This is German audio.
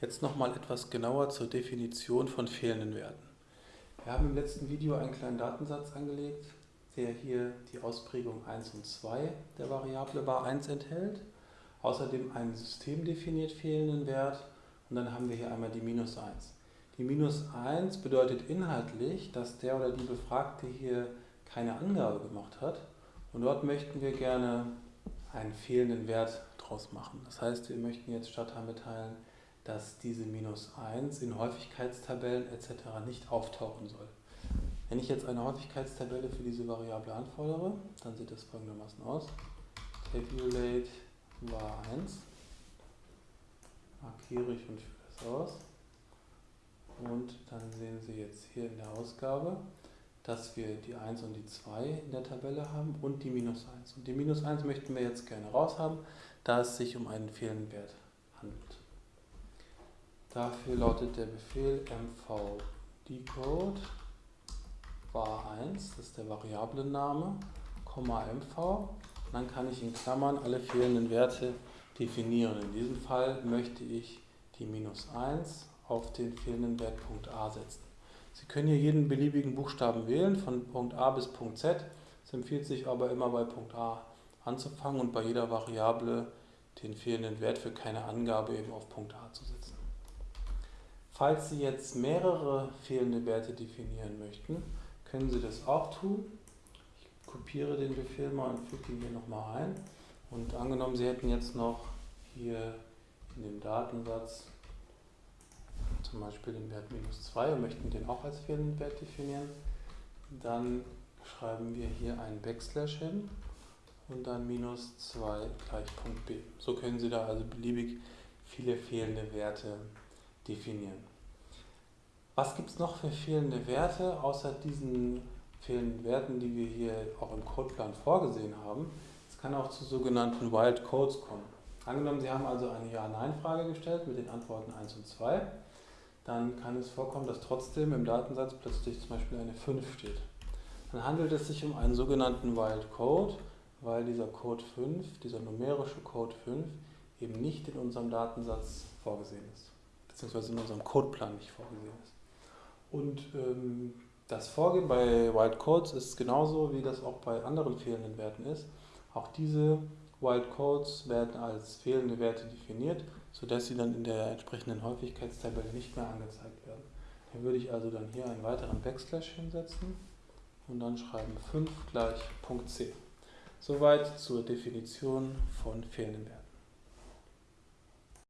Jetzt nochmal etwas genauer zur Definition von fehlenden Werten. Wir haben im letzten Video einen kleinen Datensatz angelegt, der hier die Ausprägung 1 und 2 der Variable bar 1 enthält. Außerdem einen systemdefiniert fehlenden Wert und dann haben wir hier einmal die minus 1. Die minus 1 bedeutet inhaltlich, dass der oder die Befragte hier keine Angabe gemacht hat und dort möchten wir gerne einen fehlenden Wert draus machen. Das heißt, wir möchten jetzt Stadtteil mitteilen, dass diese minus 1 in Häufigkeitstabellen etc. nicht auftauchen soll. Wenn ich jetzt eine Häufigkeitstabelle für diese Variable anfordere, dann sieht das folgendermaßen aus. Tabulate var 1, markiere ich und führe das aus. Und dann sehen Sie jetzt hier in der Ausgabe, dass wir die 1 und die 2 in der Tabelle haben und die minus 1. Und die minus 1 möchten wir jetzt gerne raushaben, da es sich um einen fehlenden Wert handelt. Dafür lautet der Befehl mv decode var1, das ist der Variablenname, mv. Dann kann ich in Klammern alle fehlenden Werte definieren. In diesem Fall möchte ich die minus 1 auf den fehlenden Wert Punkt a setzen. Sie können hier jeden beliebigen Buchstaben wählen, von Punkt a bis Punkt z. Es empfiehlt sich aber immer bei Punkt a anzufangen und bei jeder Variable den fehlenden Wert für keine Angabe eben auf Punkt a zu setzen. Falls Sie jetzt mehrere fehlende Werte definieren möchten, können Sie das auch tun. Ich kopiere den Befehl mal und füge ihn hier nochmal ein. Und angenommen, Sie hätten jetzt noch hier in dem Datensatz zum Beispiel den Wert minus 2 und möchten den auch als fehlenden Wert definieren, dann schreiben wir hier einen Backslash hin und dann minus 2 gleich Punkt b. So können Sie da also beliebig viele fehlende Werte definieren. Was gibt es noch für fehlende Werte, außer diesen fehlenden Werten, die wir hier auch im Codeplan vorgesehen haben? Es kann auch zu sogenannten Wild Codes kommen. Angenommen, Sie haben also eine Ja-Nein-Frage gestellt mit den Antworten 1 und 2, dann kann es vorkommen, dass trotzdem im Datensatz plötzlich zum Beispiel eine 5 steht. Dann handelt es sich um einen sogenannten Wild Code, weil dieser Code 5, dieser numerische Code 5, eben nicht in unserem Datensatz vorgesehen ist beziehungsweise in unserem Codeplan nicht vorgesehen ist. Und ähm, das Vorgehen bei Wild Codes ist genauso, wie das auch bei anderen fehlenden Werten ist. Auch diese Wild Codes werden als fehlende Werte definiert, sodass sie dann in der entsprechenden Häufigkeitstabelle nicht mehr angezeigt werden. Hier würde ich also dann hier einen weiteren Backslash hinsetzen und dann schreiben 5 gleich Punkt C. Soweit zur Definition von fehlenden Werten.